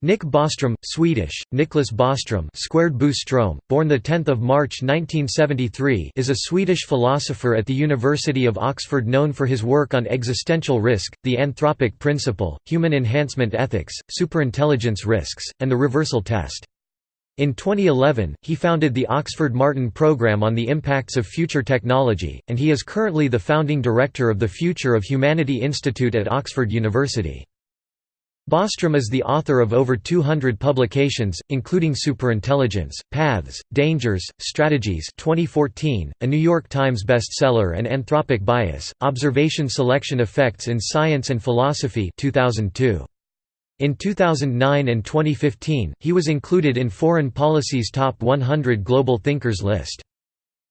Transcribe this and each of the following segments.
Nick Bostrom, Swedish, Niklas Bostrom squared Boström, born 10 March 1973 is a Swedish philosopher at the University of Oxford known for his work on existential risk, the anthropic principle, human enhancement ethics, superintelligence risks, and the reversal test. In 2011, he founded the Oxford Martin Programme on the Impacts of Future Technology, and he is currently the founding director of the Future of Humanity Institute at Oxford University. Bostrom is the author of over 200 publications, including Superintelligence, Paths, Dangers, Strategies 2014, a New York Times bestseller and Anthropic Bias, Observation Selection Effects in Science and Philosophy 2002. In 2009 and 2015, he was included in Foreign Policy's Top 100 Global Thinkers list.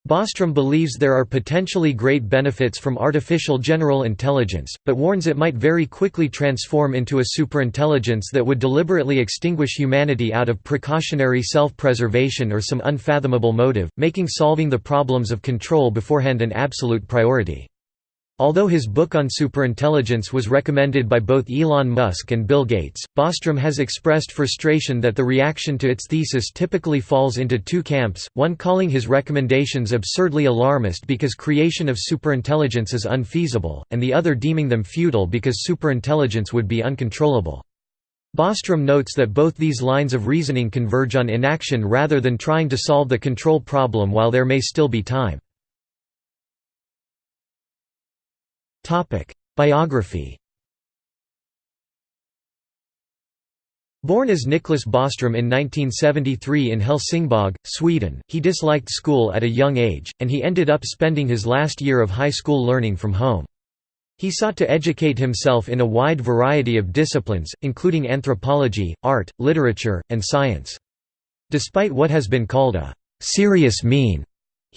Bostrom believes there are potentially great benefits from artificial general intelligence, but warns it might very quickly transform into a superintelligence that would deliberately extinguish humanity out of precautionary self-preservation or some unfathomable motive, making solving the problems of control beforehand an absolute priority. Although his book on superintelligence was recommended by both Elon Musk and Bill Gates, Bostrom has expressed frustration that the reaction to its thesis typically falls into two camps, one calling his recommendations absurdly alarmist because creation of superintelligence is unfeasible, and the other deeming them futile because superintelligence would be uncontrollable. Bostrom notes that both these lines of reasoning converge on inaction rather than trying to solve the control problem while there may still be time. Biography Born as Niklas Bostrom in 1973 in Helsingborg, Sweden, he disliked school at a young age, and he ended up spending his last year of high school learning from home. He sought to educate himself in a wide variety of disciplines, including anthropology, art, literature, and science. Despite what has been called a «serious mien»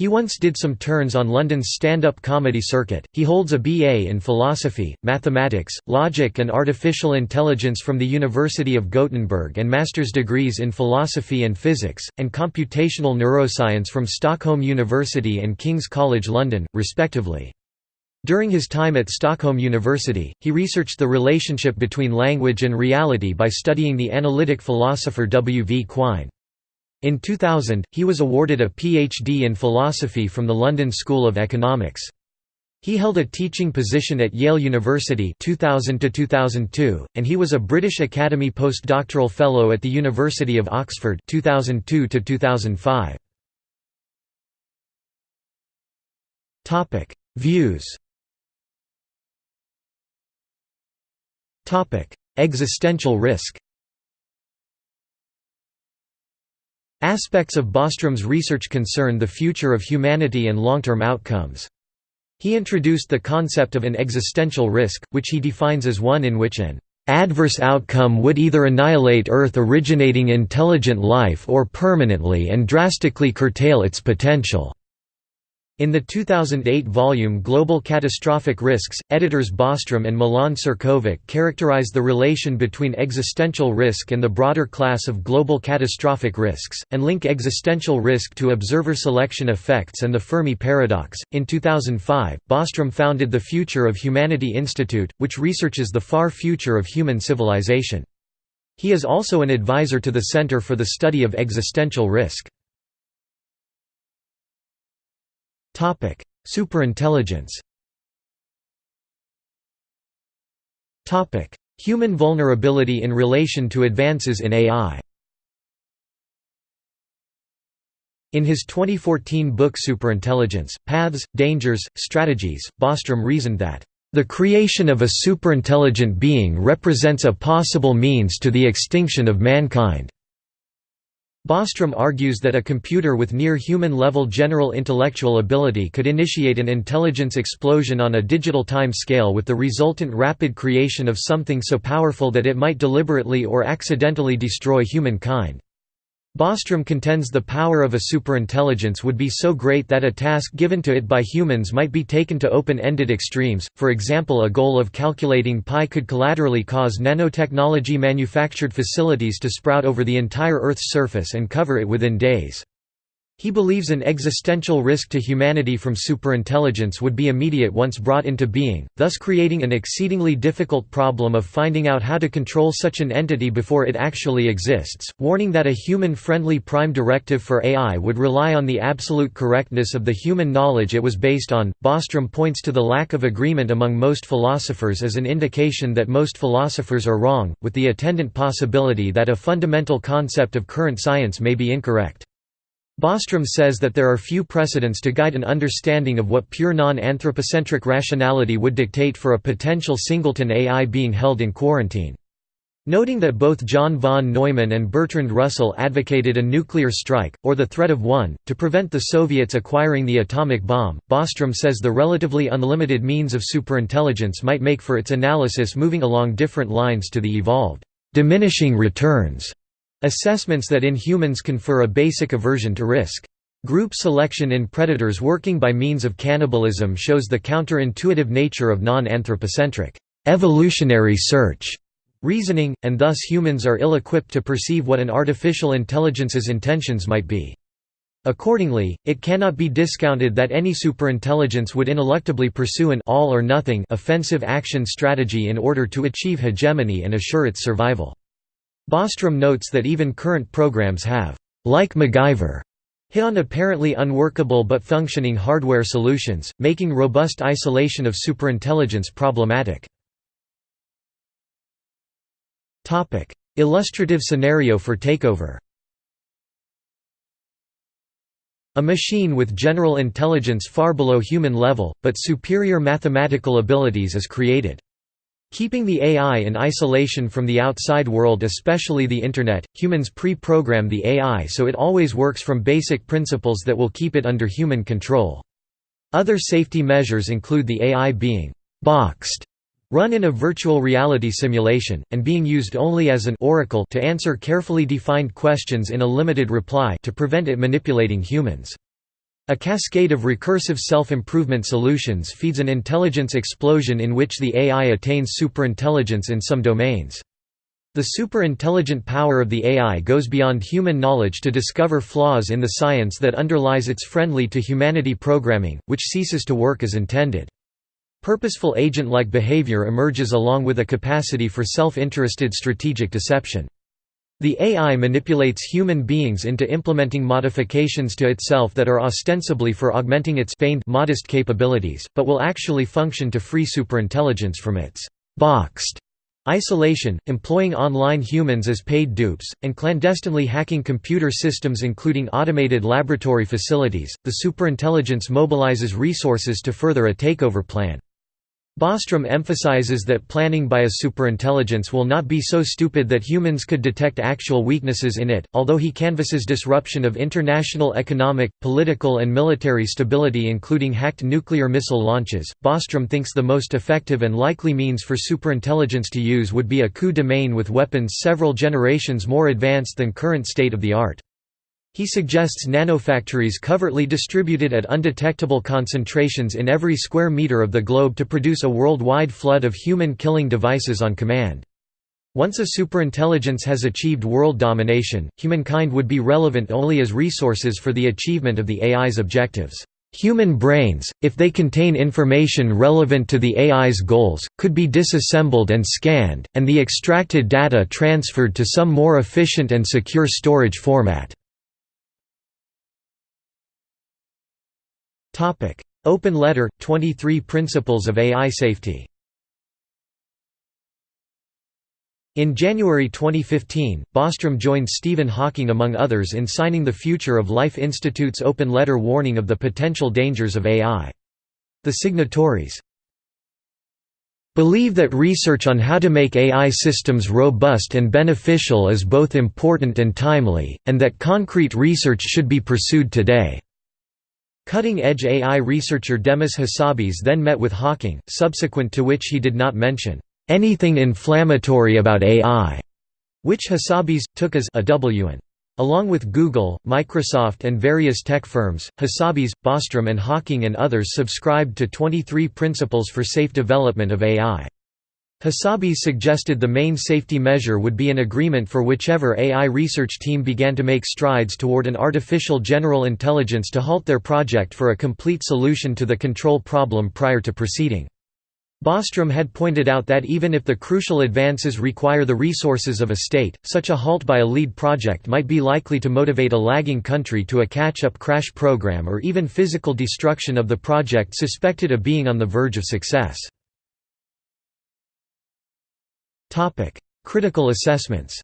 He once did some turns on London's stand-up comedy circuit. He holds a BA in philosophy, mathematics, logic and artificial intelligence from the University of Gothenburg and master's degrees in philosophy and physics, and computational neuroscience from Stockholm University and King's College London, respectively. During his time at Stockholm University, he researched the relationship between language and reality by studying the analytic philosopher W. V. Quine. In 2000, he was awarded a PhD in philosophy from the London School of Economics. He held a teaching position at Yale University 2000 2002, and he was a British Academy postdoctoral fellow at the University of Oxford 2002 2005. Topic: Views. Topic: Existential risk. Aspects of Bostrom's research concern the future of humanity and long-term outcomes. He introduced the concept of an existential risk, which he defines as one in which an adverse outcome would either annihilate Earth-originating intelligent life or permanently and drastically curtail its potential. In the 2008 volume Global Catastrophic Risks, editors Bostrom and Milan Ćirković characterize the relation between existential risk and the broader class of global catastrophic risks, and link existential risk to observer selection effects and the Fermi paradox. In 2005, Bostrom founded the Future of Humanity Institute, which researches the far future of human civilization. He is also an advisor to the Center for the Study of Existential Risk. Superintelligence. Topic: Human vulnerability in relation to advances in AI. In his 2014 book Superintelligence, Paths, Dangers, Strategies, Bostrom reasoned that, "...the creation of a superintelligent being represents a possible means to the extinction of mankind." Bostrom argues that a computer with near-human-level general intellectual ability could initiate an intelligence explosion on a digital time scale with the resultant rapid creation of something so powerful that it might deliberately or accidentally destroy humankind. Bostrom contends the power of a superintelligence would be so great that a task given to it by humans might be taken to open-ended extremes, for example a goal of calculating pi could collaterally cause nanotechnology manufactured facilities to sprout over the entire Earth's surface and cover it within days. He believes an existential risk to humanity from superintelligence would be immediate once brought into being, thus creating an exceedingly difficult problem of finding out how to control such an entity before it actually exists, warning that a human-friendly prime directive for AI would rely on the absolute correctness of the human knowledge it was based on. Bostrom points to the lack of agreement among most philosophers as an indication that most philosophers are wrong, with the attendant possibility that a fundamental concept of current science may be incorrect. Bostrom says that there are few precedents to guide an understanding of what pure non-anthropocentric rationality would dictate for a potential singleton AI being held in quarantine. Noting that both John von Neumann and Bertrand Russell advocated a nuclear strike, or the threat of one, to prevent the Soviets acquiring the atomic bomb, Bostrom says the relatively unlimited means of superintelligence might make for its analysis moving along different lines to the evolved, diminishing returns Assessments that in humans confer a basic aversion to risk. Group selection in predators working by means of cannibalism shows the counterintuitive nature of non-anthropocentric evolutionary search reasoning, and thus humans are ill-equipped to perceive what an artificial intelligence's intentions might be. Accordingly, it cannot be discounted that any superintelligence would ineluctably pursue an all or nothing offensive action strategy in order to achieve hegemony and assure its survival. Bostrom notes that even current programs have, like MacGyver, hit on apparently unworkable but functioning hardware solutions, making robust isolation of superintelligence problematic. Illustrative scenario for takeover A machine with general intelligence far below human level, but superior mathematical abilities is created. Keeping the AI in isolation from the outside world especially the Internet, humans pre-program the AI so it always works from basic principles that will keep it under human control. Other safety measures include the AI being «boxed» run in a virtual reality simulation, and being used only as an oracle to answer carefully defined questions in a limited reply to prevent it manipulating humans. A cascade of recursive self-improvement solutions feeds an intelligence explosion in which the AI attains superintelligence in some domains. The superintelligent power of the AI goes beyond human knowledge to discover flaws in the science that underlies its friendly-to-humanity programming, which ceases to work as intended. Purposeful agent-like behavior emerges along with a capacity for self-interested strategic deception. The AI manipulates human beings into implementing modifications to itself that are ostensibly for augmenting its feigned modest capabilities, but will actually function to free superintelligence from its boxed isolation, employing online humans as paid dupes, and clandestinely hacking computer systems including automated laboratory facilities. The superintelligence mobilizes resources to further a takeover plan. Bostrom emphasizes that planning by a superintelligence will not be so stupid that humans could detect actual weaknesses in it. Although he canvasses disruption of international economic, political, and military stability, including hacked nuclear missile launches, Bostrom thinks the most effective and likely means for superintelligence to use would be a coup de main with weapons several generations more advanced than current state of the art. He suggests nanofactories covertly distributed at undetectable concentrations in every square meter of the globe to produce a worldwide flood of human-killing devices on command. Once a superintelligence has achieved world domination, humankind would be relevant only as resources for the achievement of the AI's objectives. Human brains, if they contain information relevant to the AI's goals, could be disassembled and scanned, and the extracted data transferred to some more efficient and secure storage format. Topic: Open Letter 23 Principles of AI Safety. In January 2015, Bostrom joined Stephen Hawking among others in signing the Future of Life Institute's open letter warning of the potential dangers of AI. The signatories believe that research on how to make AI systems robust and beneficial is both important and timely, and that concrete research should be pursued today. Cutting-edge AI researcher Demis Hassabis then met with Hawking, subsequent to which he did not mention anything inflammatory about AI, which Hassabis, took as a WN. Along with Google, Microsoft and various tech firms, Hassabis, Bostrom and Hawking and others subscribed to 23 Principles for Safe Development of AI. Hassabis suggested the main safety measure would be an agreement for whichever AI research team began to make strides toward an artificial general intelligence to halt their project for a complete solution to the control problem prior to proceeding. Bostrom had pointed out that even if the crucial advances require the resources of a state, such a halt by a lead project might be likely to motivate a lagging country to a catch-up crash program or even physical destruction of the project suspected of being on the verge of success. Topic: Critical assessments.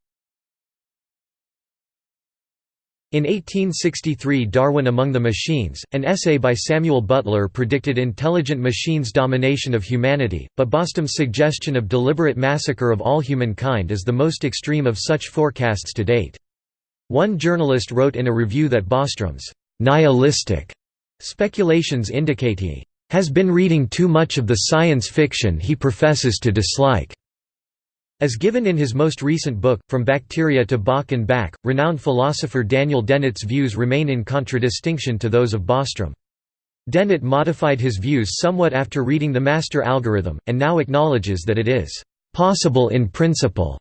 In 1863 Darwin Among the Machines, an essay by Samuel Butler predicted intelligent machines' domination of humanity, but Bostrom's suggestion of deliberate massacre of all humankind is the most extreme of such forecasts to date. One journalist wrote in a review that Bostrom's nihilistic speculations indicate he has been reading too much of the science fiction he professes to dislike. As given in his most recent book, From Bacteria to Bach and Back, renowned philosopher Daniel Dennett's views remain in contradistinction to those of Bostrom. Dennett modified his views somewhat after reading the master algorithm, and now acknowledges that it is «possible in principle»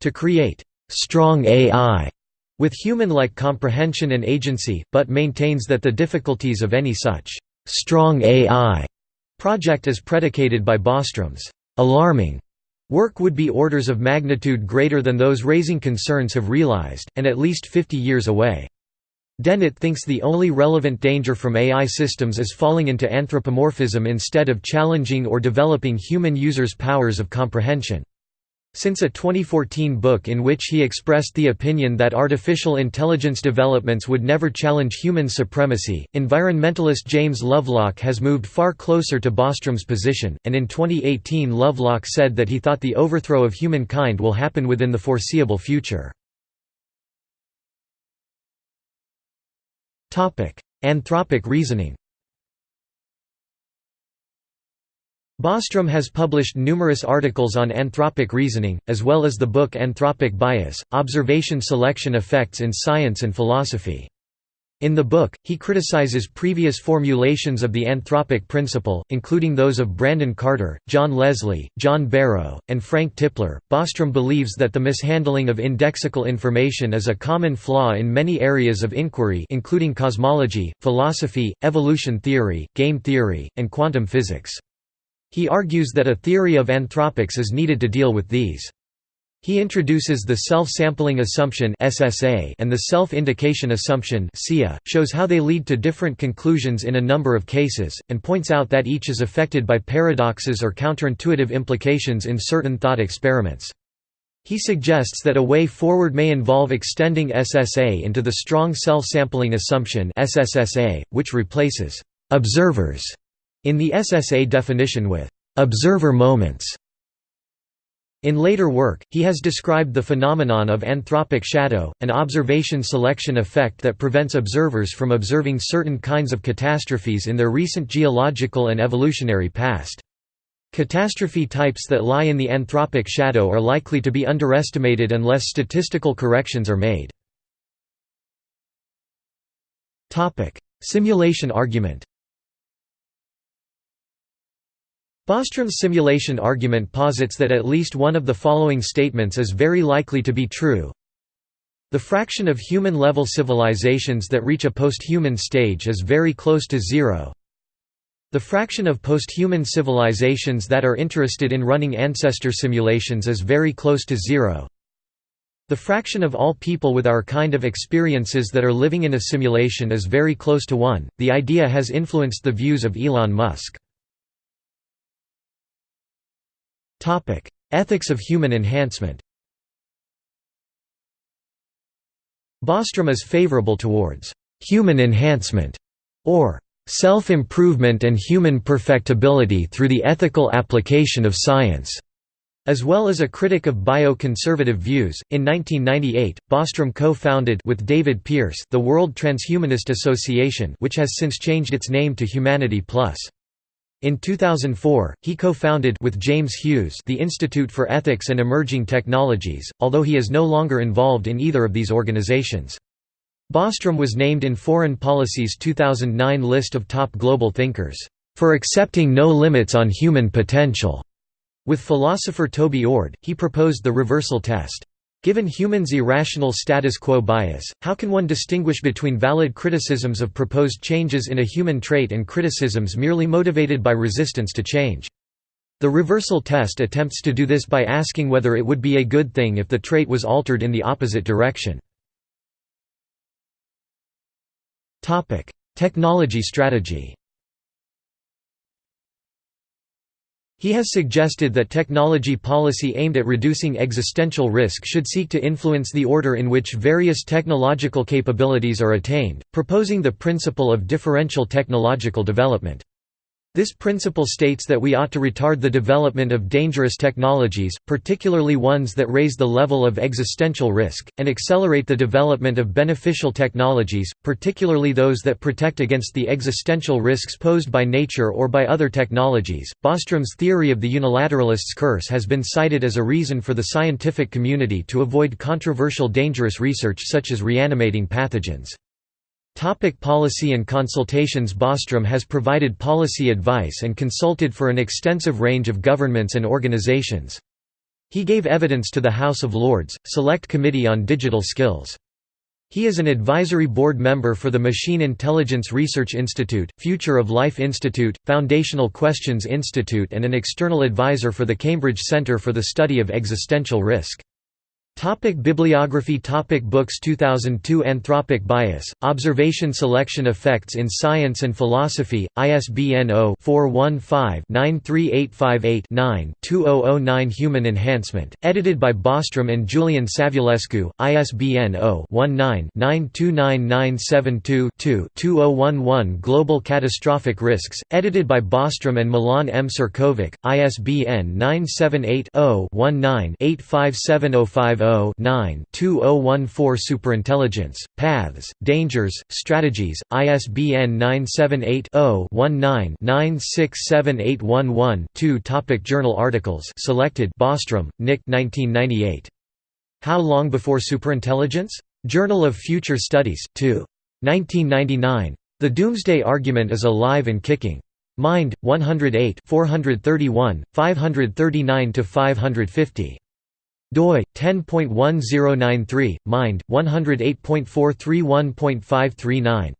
to create «strong AI» with human-like comprehension and agency, but maintains that the difficulties of any such «strong AI» project is predicated by Bostrom's «alarming» Work would be orders of magnitude greater than those raising concerns have realized, and at least 50 years away. Dennett thinks the only relevant danger from AI systems is falling into anthropomorphism instead of challenging or developing human users' powers of comprehension. Since a 2014 book in which he expressed the opinion that artificial intelligence developments would never challenge human supremacy, environmentalist James Lovelock has moved far closer to Bostrom's position, and in 2018 Lovelock said that he thought the overthrow of humankind will happen within the foreseeable future. Anthropic reasoning Bostrom has published numerous articles on anthropic reasoning, as well as the book Anthropic Bias, Observation Selection Effects in Science and Philosophy. In the book, he criticizes previous formulations of the anthropic principle, including those of Brandon Carter, John Leslie, John Barrow, and Frank Tipler. Bostrom believes that the mishandling of indexical information is a common flaw in many areas of inquiry including cosmology, philosophy, evolution theory, game theory, and quantum physics. He argues that a theory of anthropics is needed to deal with these. He introduces the self-sampling assumption (SSA) and the self-indication assumption SIA, shows how they lead to different conclusions in a number of cases, and points out that each is affected by paradoxes or counterintuitive implications in certain thought experiments. He suggests that a way forward may involve extending SSA into the strong self-sampling assumption (SSSA), which replaces observers in the SSA definition with observer moments. In later work, he has described the phenomenon of anthropic shadow, an observation selection effect that prevents observers from observing certain kinds of catastrophes in their recent geological and evolutionary past. Catastrophe types that lie in the anthropic shadow are likely to be underestimated unless statistical corrections are made. Simulation argument Bostrom's simulation argument posits that at least one of the following statements is very likely to be true. The fraction of human-level civilizations that reach a post-human stage is very close to zero. The fraction of post-human civilizations that are interested in running ancestor simulations is very close to zero. The fraction of all people with our kind of experiences that are living in a simulation is very close to 1. The idea has influenced the views of Elon Musk. Topic: Ethics of human enhancement. Bostrom is favorable towards human enhancement or self-improvement and human perfectibility through the ethical application of science. As well as a critic of bio-conservative views, in 1998, Bostrom co-founded with David Pearce the World Transhumanist Association which has since changed its name to Humanity Plus. In 2004, he co-founded with James Hughes the Institute for Ethics and Emerging Technologies, although he is no longer involved in either of these organizations. Bostrom was named in Foreign Policy's 2009 list of top global thinkers, "...for accepting no limits on human potential." With philosopher Toby Ord, he proposed the reversal test. Given humans' irrational status quo bias, how can one distinguish between valid criticisms of proposed changes in a human trait and criticisms merely motivated by resistance to change? The reversal test attempts to do this by asking whether it would be a good thing if the trait was altered in the opposite direction. Technology strategy He has suggested that technology policy aimed at reducing existential risk should seek to influence the order in which various technological capabilities are attained, proposing the principle of differential technological development. This principle states that we ought to retard the development of dangerous technologies, particularly ones that raise the level of existential risk, and accelerate the development of beneficial technologies, particularly those that protect against the existential risks posed by nature or by other technologies. Bostrom's theory of the unilateralist's curse has been cited as a reason for the scientific community to avoid controversial dangerous research such as reanimating pathogens. Topic policy and consultations Bostrom has provided policy advice and consulted for an extensive range of governments and organizations. He gave evidence to the House of Lords, Select Committee on Digital Skills. He is an advisory board member for the Machine Intelligence Research Institute, Future of Life Institute, Foundational Questions Institute and an external advisor for the Cambridge Centre for the Study of Existential Risk. Topic bibliography Topic Books 2002 Anthropic Bias, Observation Selection Effects in Science and Philosophy, ISBN 0-415-93858-9 2009 Human Enhancement, edited by Bostrom and Julian Savulescu, ISBN 0-19-929972-2-2011 Global Catastrophic Risks, edited by Bostrom and Milan M. Ćirković, ISBN 978 0 19 857050 2014 Superintelligence, Paths, Dangers, Strategies, ISBN 978-0-19-967811-2 Topic Journal articles selected Bostrom, Nick 1998. How Long Before Superintelligence? Journal of Future Studies, 2. 1999. The Doomsday Argument is Alive and Kicking. Mind, 108 431, 539–550 doi 10.1093 mind 108.431.539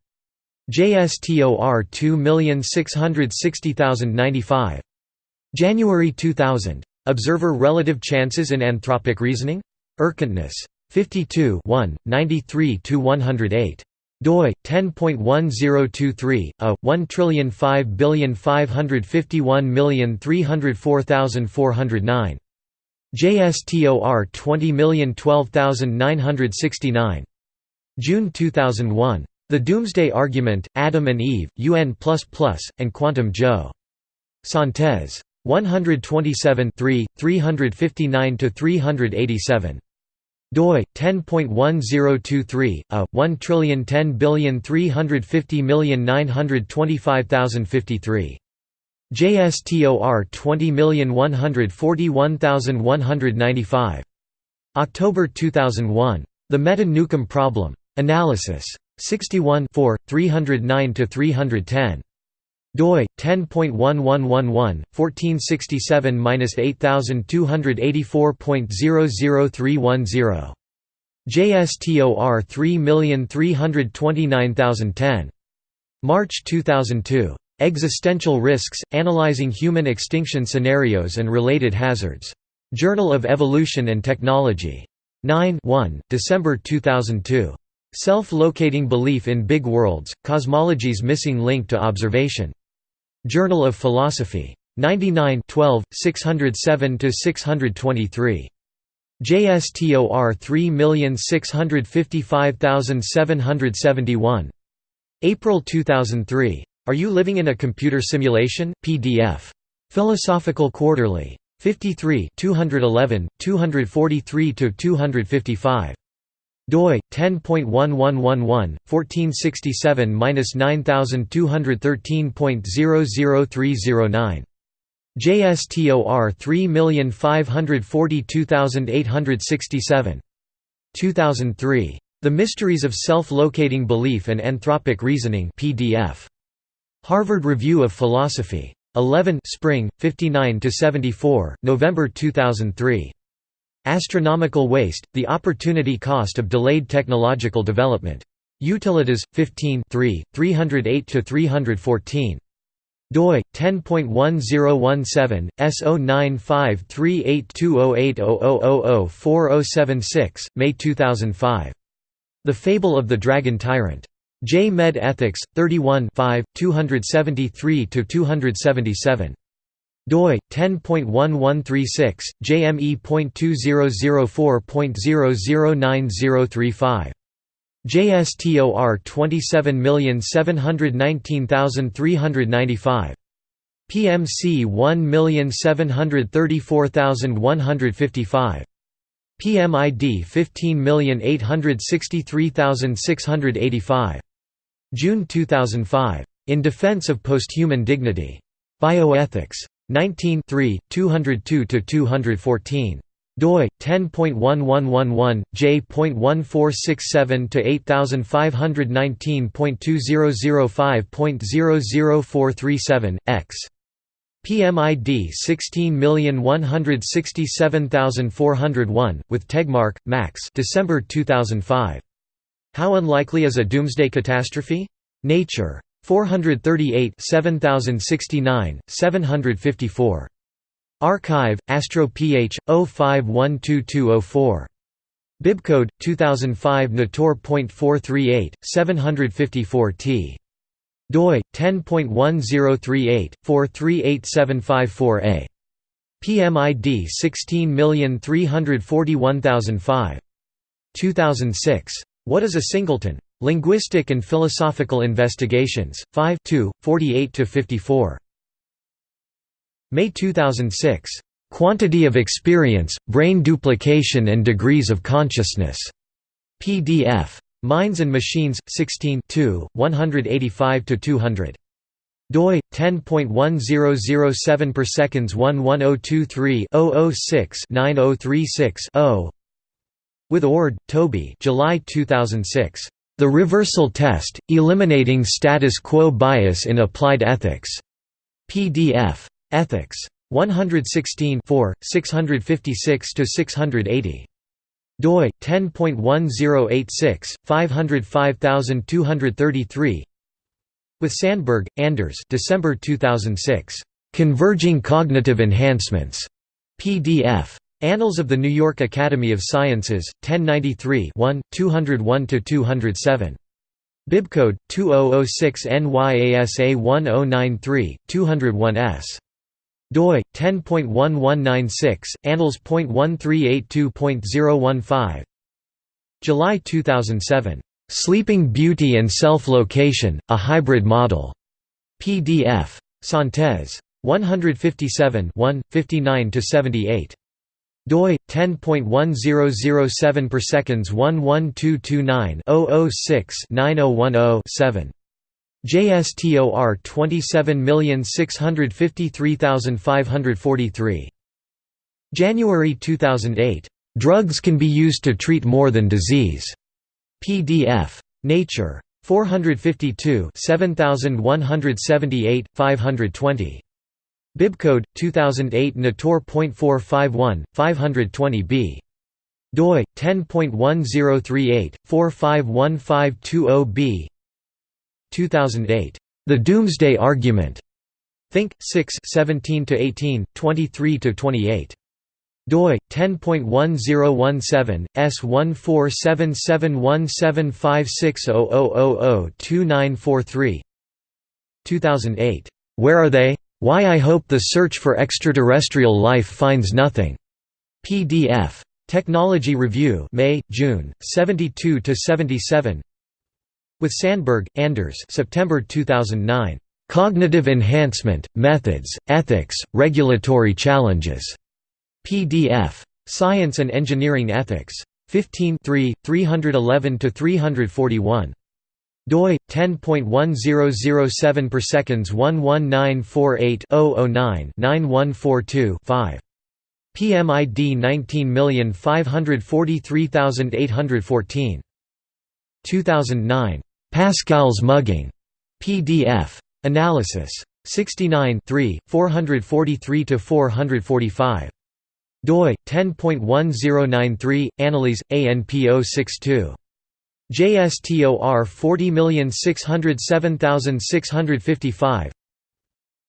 JSTOR 2660095 January 2000 Observer relative chances in anthropic reasoning. Erkenntnis 52 1 93 to 108 doi 10.1023 a 1055051304409 JSTOR 20012969. June 2001. The Doomsday Argument, Adam and Eve, UN++, and Quantum Joe. Synthese. 127 359–387. doi 10.1023 a 1010350925053 JSTOR 20141195. October 2001. The Meta-Newcomb Problem. Analysis. 61 309–310. doi 10.1111 1467-8284.00310 JSTOR 3329010 March 2002 Existential Risks, Analyzing Human Extinction Scenarios and Related Hazards. Journal of Evolution and Technology. 9 1, December 2002. Self-Locating Belief in Big Worlds, Cosmology's Missing Link to Observation. Journal of Philosophy. 99 12, 607–623. JSTOR 3655771. April 2003. Are You Living in a Computer Simulation? PDF. Philosophical Quarterly. 53 211, 243–255. doi 10.1111 1467-9213.00309 JSTOR 3542867 2003 The Mysteries of Self-Locating Belief and Anthropic Reasoning PDF Harvard Review of Philosophy. 11 Spring, 59–74, November 2003. Astronomical Waste, The Opportunity Cost of Delayed Technological Development. Utilitas, 15 308–314 doi 10.1017 S0953820800004076 May 2005 The Fable of the Dragon Tyrant J Med Ethics 31 273–277. doi 10.1136 jme.2004.009035 JSTOR 27719395 PMC 1734155 PMID 15863685 June 2005 In Defense of Posthuman Dignity. Bioethics. 19 202 214 doi 10.1111 j.1467 to 8519.2005.00437 x. PMID 16167401 with Tegmark Max December 2005 How unlikely is a doomsday catastrophe Nature 438 7069 754 arXiv, AstroPH, 05122204. Bibcode 2005 Nator.438, 754 t. doi 10.1038 438754a. PMID 16341005. 2006. What is a singleton? Linguistic and Philosophical Investigations, 5 48 54. May 2006. Quantity of Experience, Brain Duplication and Degrees of Consciousness. PDF. Minds and Machines, 16 185–200. doi 10.1007 per seconds 11023 006 9036 0 with Ord, Toby July 2006. The Reversal Test, Eliminating Status Quo Bias in Applied Ethics. PDF. Ethics. 116 656–680. doi 10.1086 505233 with Sandberg, Anders December 2006 Converging Cognitive Enhancements PDF Annals of the New York Academy of Sciences 1093 1 201 207 Bibcode 2006 NYASA 1093 201S doi 10.1196 annals.1382.015 July 2007 Sleeping Beauty and Self-Location A Hybrid Model. PDF Synthese 157 1 59 to 78 doi 10.1007 per seconds 11229 006 9010 7 JSTOR 27653543. January 2008. Drugs can be used to treat more than disease. PDF. Nature. 452 7178, 520. Bibcode 2008 Nator.451, 520b. doi 10.1038 451520b 2008. The Doomsday Argument. Think 6 17 18 23 28 doi 10.1017 s147717560002943 2008 Where are they why I hope the search for extraterrestrial life finds nothing PDF Technology Review May June 72 to 77 with Sandberg, Anders September 2009. Cognitive Enhancement, Methods, Ethics, Regulatory Challenges. PDF. Science and Engineering Ethics. 15 311–341 doi 10.1007 per seconds 11948 009 9142 5 PMID 19543814 2009 Pascal's Mugging. PDF. Analysis. 69 443–445. doi 10.1093 Annales ANPO 62 JSTOR 40607655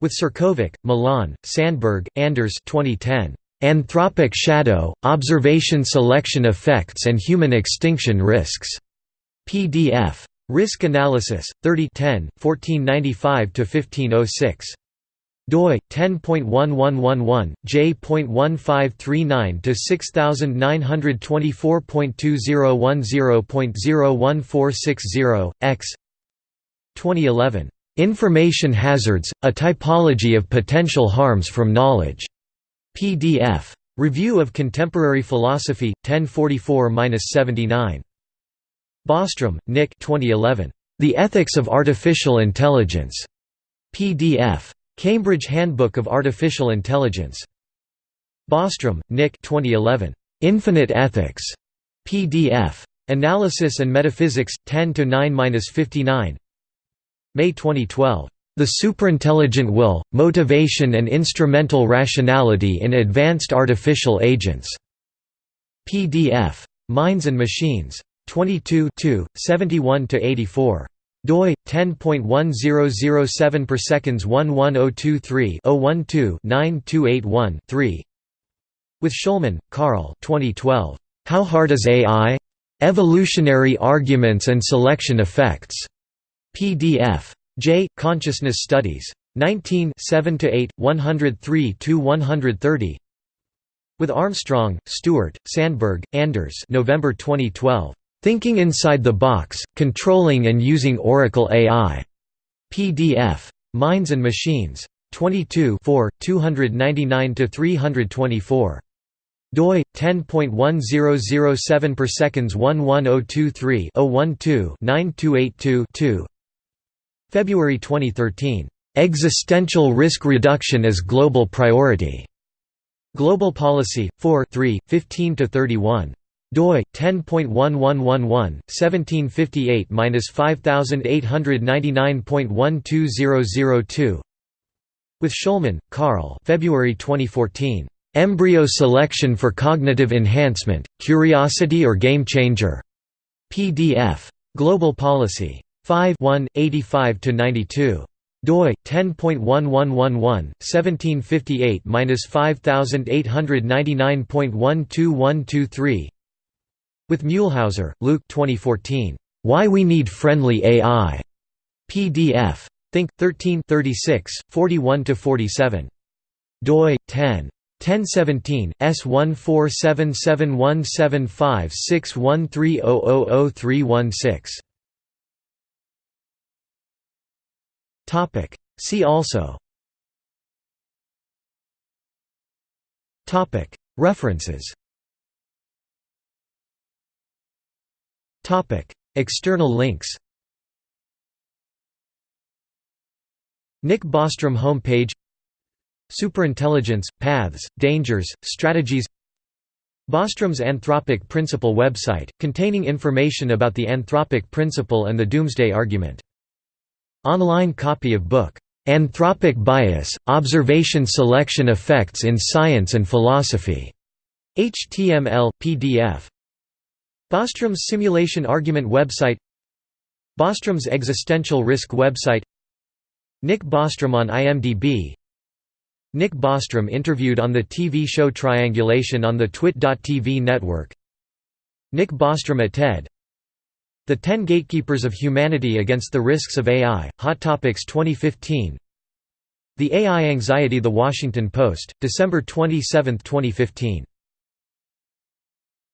with Ćirković, Milan, Sandberg, Anders 2010 Anthropic Shadow Observation Selection Effects and Human Extinction Risks. PDF Risk Analysis 3010 1495 1506 doi 10.1111 j.1539 to 6924.2010.01460 x. 2011 Information Hazards A Typology of Potential Harms from Knowledge. PDF Review of Contemporary Philosophy 1044-79 Bostrom, Nick 2011 The Ethics of Artificial Intelligence. PDF Cambridge Handbook of Artificial Intelligence. Bostrom, Nick 2011. Infinite Ethics. PDF. Analysis and Metaphysics, 10 9–59 May 2012. The Superintelligent Will, Motivation and Instrumental Rationality in Advanced Artificial Agents. PDF. Minds and Machines. 22 71–84 doi 10.1007 per seconds 11023 012 9281 3 with Schulman, Carl. 2012 How Hard is AI? Evolutionary Arguments and Selection Effects. PDF J. Consciousness Studies. 19 7 8 103 130 with Armstrong, Stewart, Sandberg, Anders. November 2012 Thinking Inside the Box, Controlling and Using Oracle AI. PDF. Minds and Machines. 22 299–324. doi 10.1007 per seconds 11023 012 9282 2 February 2013 Existential Risk Reduction as Global Priority Global Policy 4 3 15 31 doi 10.1111 1758-5899.12002 with Schulman, Carl. February 2014 Embryo Selection for Cognitive Enhancement Curiosity or Game Changer. PDF Global Policy. 5 1 85 92 doi 10.1111 1758-5899.12123 with Muehlhauser, Luke 2014. Why We Need Friendly AI. PDF. Think 13 36 41 47. doi 10 1017 S1477175613000316. Topic. See also. References. External links Nick Bostrom homepage Superintelligence, Paths, Dangers, Strategies Bostrom's Anthropic Principle website, containing information about the Anthropic Principle and the Doomsday Argument. Online copy of book, "'Anthropic Bias, Observation Selection Effects in Science and Philosophy' HTML, PDF Bostrom's Simulation Argument website Bostrom's Existential Risk website Nick Bostrom on IMDb Nick Bostrom interviewed on the TV show Triangulation on the Twit.tv network Nick Bostrom at TED The Ten Gatekeepers of Humanity Against the Risks of AI, Hot Topics 2015 The AI Anxiety The Washington Post, December 27, 2015